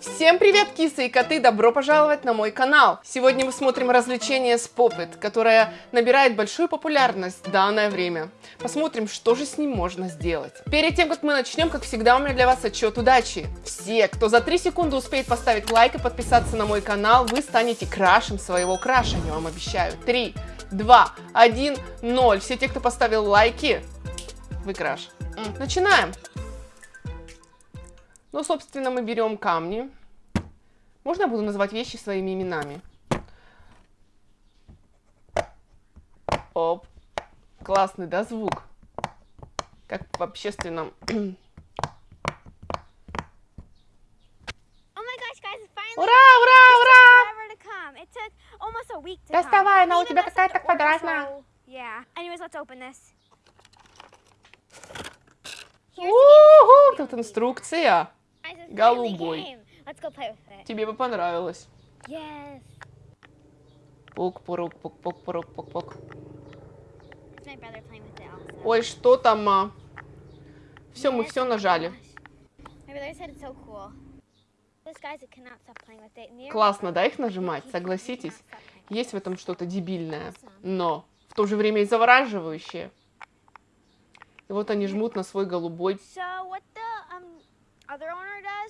Всем привет, кисы и коты! Добро пожаловать на мой канал! Сегодня мы смотрим развлечение с Поппет, которое набирает большую популярность в данное время. Посмотрим, что же с ним можно сделать. Перед тем, как мы начнем, как всегда, у меня для вас отчет удачи. Все, кто за 3 секунды успеет поставить лайк и подписаться на мой канал, вы станете крашем своего краша, я вам обещаю. 3, 2, 1, 0. Все те, кто поставил лайки, вы краш. Начинаем! Ну, собственно, мы берем камни. Можно я буду называть вещи своими именами? Оп. Классный, да, звук? Как в общественном... Oh Ура, ура, ура! Доставай, она у тебя какая-то квадратная. Уху, тут инструкция. Голубой. Тебе бы понравилось. Yes. Пук, пурук, пук, пук, пурук, пук, пук. Ой, что там? а? Все, мы Yes, все oh нажали. so cool. Классно, да, их нажимать, согласитесь? Есть в этом что-то дебильное, но в то же время и завораживающее. И вот они жмут на свой голубой So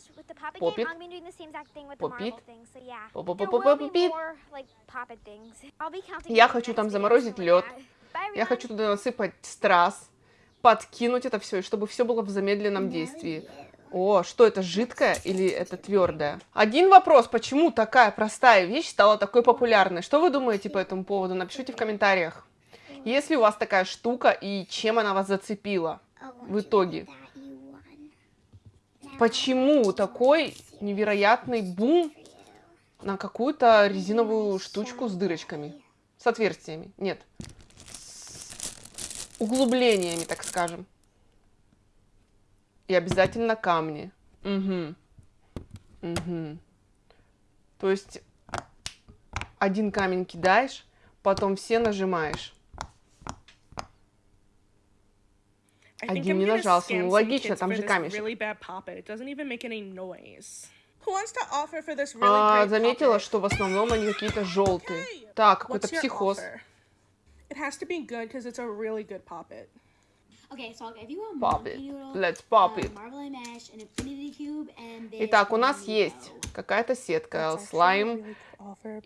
does with the poppet Pop game, it. I'm gonna be doing the same exact thing with Pop the marble it. thing. So yeah, Pop, pop, there pop, will pop, be it. more like poppet things. I'll be counting. Я хочу там заморозить лед. Я хочу туда насыпать страз, подкинуть это все, и чтобы все было в замедленном действии. О, что это, жидкое или это твердое? Один вопрос, почему такая простая вещь стала такой популярной? Что вы думаете по этому поводу? Напишите в комментариях. Есть ли у вас такая штука и чем она вас зацепила в итоге? Почему такой невероятный бум на какую-то резиновую штучку с дырочками? С отверстиями? Нет. С углублениями, так скажем. И обязательно камни. Угу. Угу. То есть один камень кидаешь, потом все нажимаешь. I think Один не нажался. Ну, логично, там же камешек. А, заметила, что в основном они какие-то желтые. Так, какой-то психоз. It has to be good because it's a really good poppet. Okay, so Pop it. noodle, Let's pop it. Итак, у нас есть какая-то сетка, слайм. Вы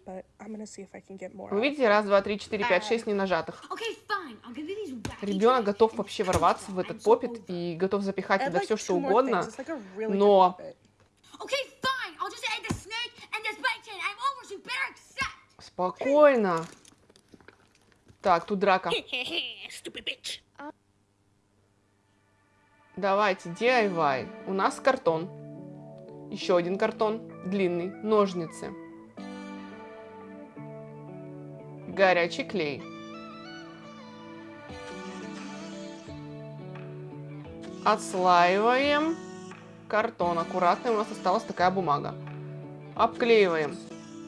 видите, раз, два, три, четыре, пять, шесть не нажатых. Okay, fine. I'll give you these wacky Ребенок готов вообще ворваться в этот попит и готов запихать туда все, что угодно. но- good poppet. Okay, fine. Давайте, DIY. У нас картон. Еще один картон. Длинный. Ножницы. Горячий клей. Отслаиваем картон. Аккуратно. У нас осталась такая бумага. Обклеиваем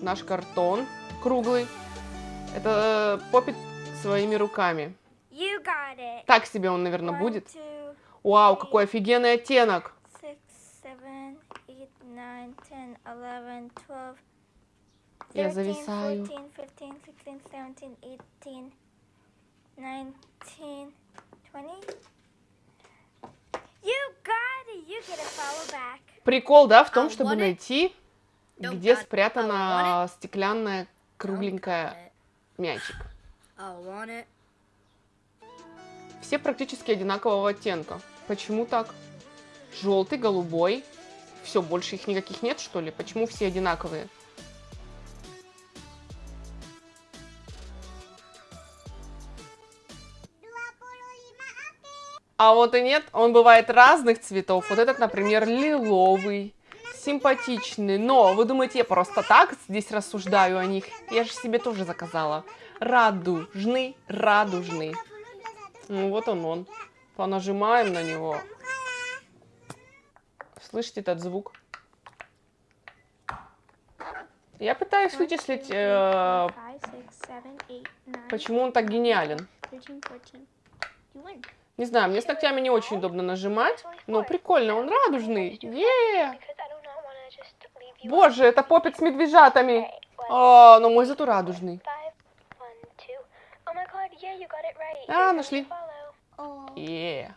наш картон круглый. Это э, попит своими руками. Так себе он, наверное, будет. Вау, какой офигенный оттенок. Я 13, зависаю. 14, 15, 16, 17, 18, 19, 20. You got it. You get a follow back. Прикол, да, в том, чтобы найти, где спрятана стеклянная кругленькая мячик. Все практически одинакового оттенка. Почему так? Желтый, голубой. Все, больше их никаких нет, что ли? Почему все одинаковые? А вот и нет, он бывает разных цветов. Вот этот, например, лиловый, симпатичный. Но вы думаете, я просто так здесь рассуждаю о них? Я же себе тоже заказала. Радужный, радужный. Ну вот он он. Понажимаем на него. Слышите этот звук? Я пытаюсь вычислить, э, почему он так гениален. 13, 14. You win. Не знаю, мне с ногтями не очень удобно нажимать, но прикольно, он радужный. Е! Because I do not want to just leave you. Боже, это попит с медвежатами. А, ну мой зато радужный. Oh. А, нашли. Oh. Е.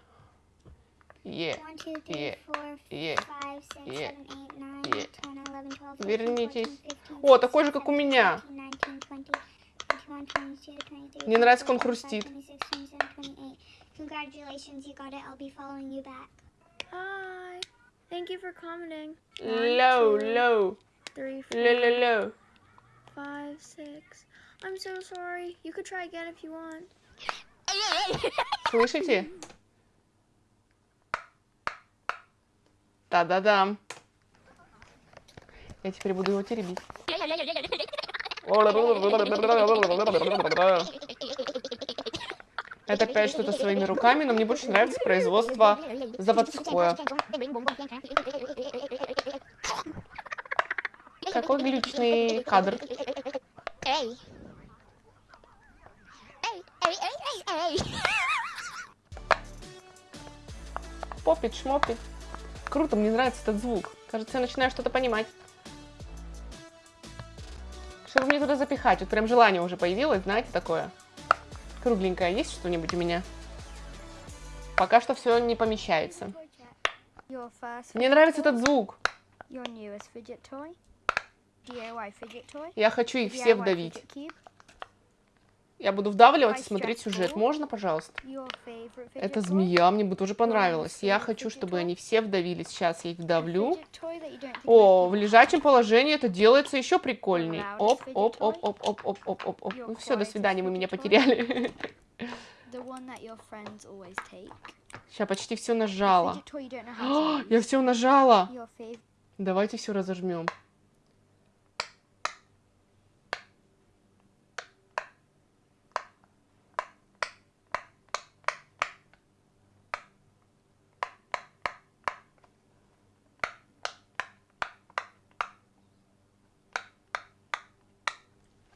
Е. One, two, three, Yeah. four, Е. five, six, Yeah. seven, eight, nine, Yeah. ten, eleven, twelve, thirteen, Вернитесь. fourteen, fifteen, О, такой же, как у меня. seventeen, eighteen, nineteen, twenty, twenty-one, twenty-two, twenty-three, Мне нравится, как он хрустит. Congratulations, you got it. I'll be following you back. Hi. Thank you for commenting. Лоу, two, лоу. Three, Ло, four, ло, ло. five, six. I'm so sorry. You could try again if you want. Слышите? Да-да-да. Я теперь буду его теребить. Это опять что-то своими руками, но мне больше нравится производство заводское. Какой глючный кадр. Hey, hey, hey. Попит, шмопит. Круто, мне нравится этот звук. Кажется, я начинаю что-то понимать. Чтобы мне туда запихать. Вот прям желание уже появилось, знаете, такое. Кругленькое есть что-нибудь у меня? Пока что все не помещается. Мне нравится этот звук. Я хочу их все вдавить. Я буду вдавливать и смотреть сюжет. Можно, пожалуйста? Это змея, мне бы тоже понравилось. Я хочу, чтобы они все вдавились. Сейчас я их вдавлю. О, в лежачем положении это делается еще прикольней. Оп, оп, оп, оп, оп, оп, оп, оп, оп. Ну все, до свидания, вы меня потеряли. Сейчас почти все нажала. О, Я все нажала. Давайте все разожмем.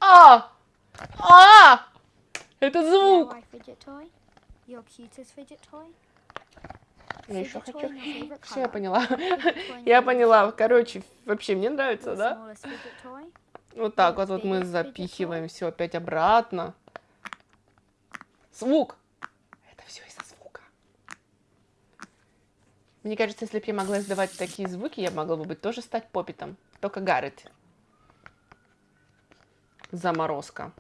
А! А! Это звук! Я еще хочу. Все, я поняла. Я поняла. Короче, вообще мне нравится, да? Вот так вот, вот мы запихиваем все опять обратно. Звук. Это все из-за звука. Мне кажется, если бы я могла издавать такие звуки, я могла бы быть тоже стать попитом. Только Гаррет. Заморозка.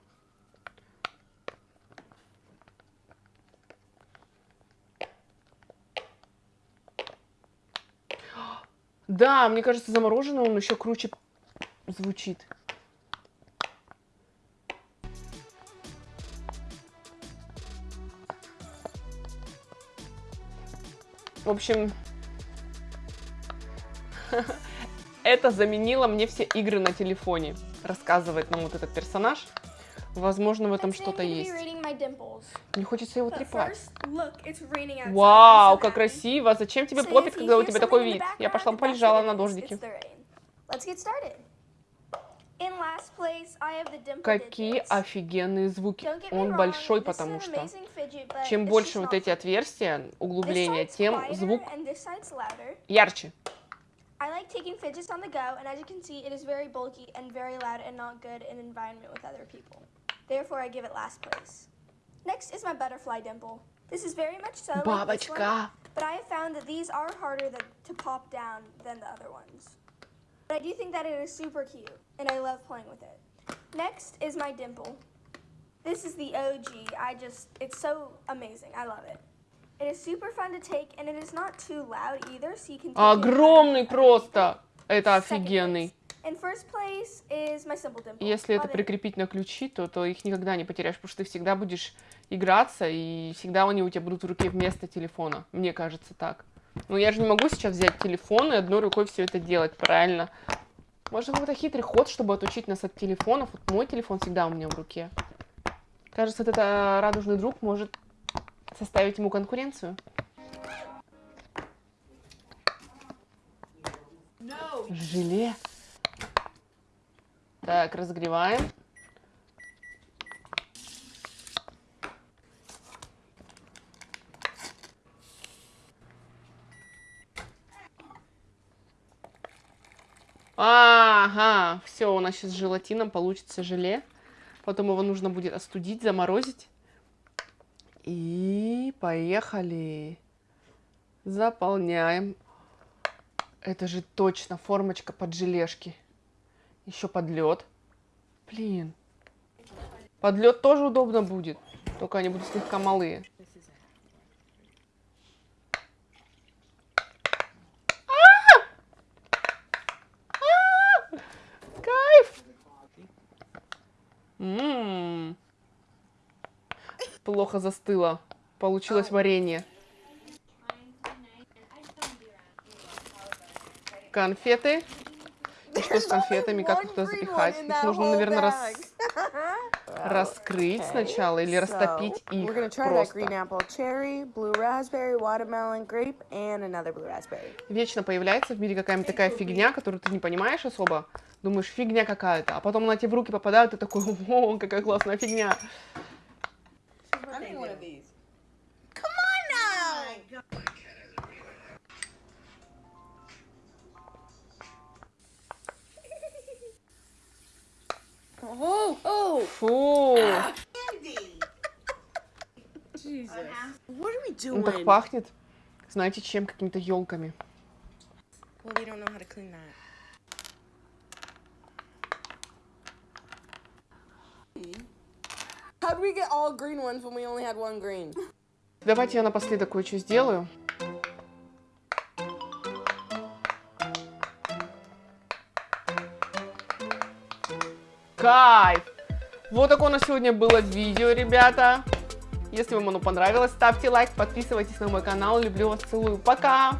Да, мне кажется, замороженный он еще круче звучит. В общем, это заменило мне все игры на телефоне, рассказывает нам вот этот персонаж. Возможно, в этом что-то есть. Мне хочется его трепать. Вау, как красиво! Зачем тебе So попит, if you когда у тебя такой вид? Я пошла полежала на дождике. Какие офигенные звуки. Он большой, потому что чем больше вот эти отверстия, углубления, тем звук ярче. I like taking fidgets on the go, and as you can see, it is very bulky and very loud and not good in an environment with other people. Therefore, I give it last place. Next is my butterfly dimple. This is very much so like this one, Бабочка. but I have found that these are harder than, to pop down than the other ones. But I do think that it is super cute, and I love playing with it. Next is my dimple. This is the OG. I just, it's so amazing. I love it. It is super fun to take, and it is not too loud either, so you can take it Огромный around other просто. Это Second офигенный. Place. In first place is my simple dimple. Если это прикрепить на ключи, то, то их никогда не потеряешь, потому что ты всегда будешь играться, и всегда они у тебя будут в руке вместо телефона. Мне кажется так. Ну, я же не могу сейчас взять телефон и одной рукой все это делать, правильно? Может, какой-то хитрый ход, чтобы отучить нас от телефонов. Вот мой телефон всегда у меня в руке. Кажется, вот этот радужный друг может составить ему конкуренцию. Желе. Так, разогреваем. Ага, все, у нас сейчас с желатином получится желе. Потом его нужно будет остудить, заморозить. И поехали. Заполняем. Это же точно формочка под желешки. Еще под лед. Блин. Под лед тоже удобно будет. Только они будут слегка малые. Кайф! М. Плохо застыло. Получилось варенье. Конфеты. И что с конфетами? Как их туда запихать? Их нужно, наверное, рас- раскрыть сначала или растопить So, их просто. apple, cherry, grape. Вечно появляется в мире какая-нибудь такая фигня, которую ты не понимаешь особо. Думаешь, фигня какая-то. А потом она тебе в руки попадает, ты такой, о, какая классная фигня. I need one of these. Фу. Jesus. What are we doing? так пахнет. Знаете чем? Какими-то елками. Well, we don't know how Кайф! Вот такое у нас сегодня было видео, ребята. Если вам оно понравилось, ставьте лайк, подписывайтесь на мой канал. Люблю вас, целую. Пока!